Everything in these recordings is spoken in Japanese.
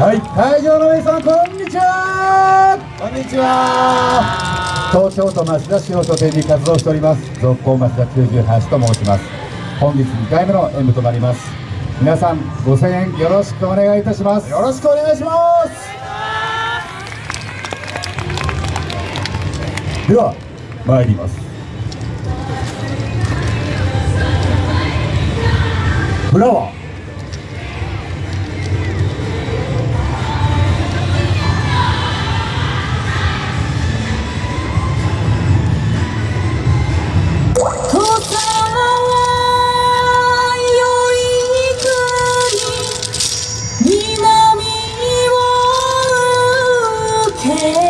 はい。会場の皆さんこんにちは。こんにちは。東京都町田市を拠点に活動しております。続行町田98と申します。本日2回目の演舞となります。皆さんご声援よろしくお願いいたします。よろしくお願いします。では参ります。フラワー Hey.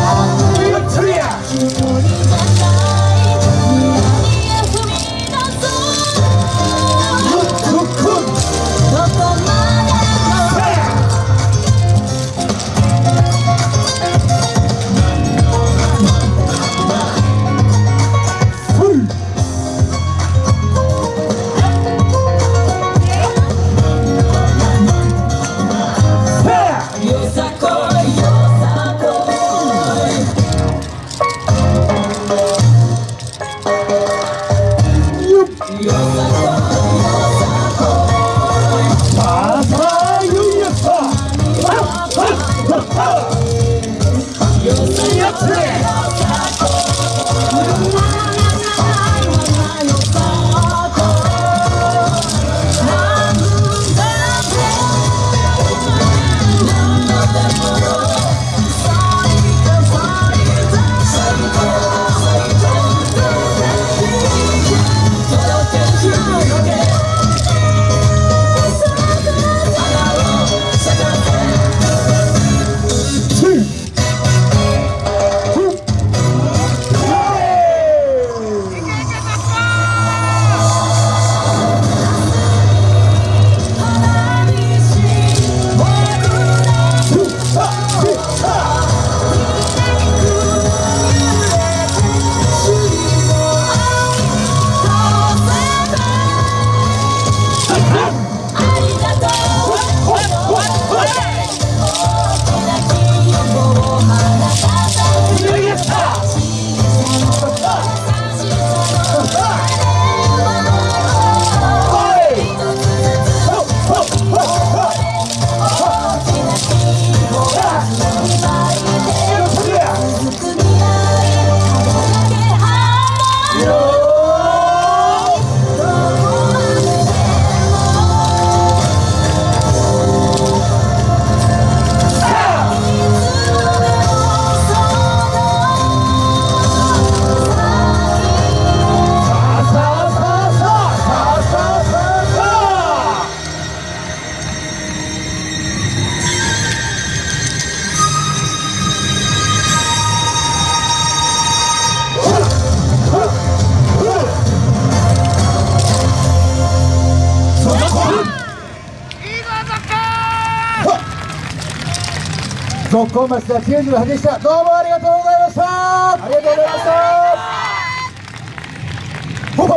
続行町田98でした。どうもありがとうございました。ありがとうございま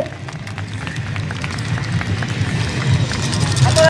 した。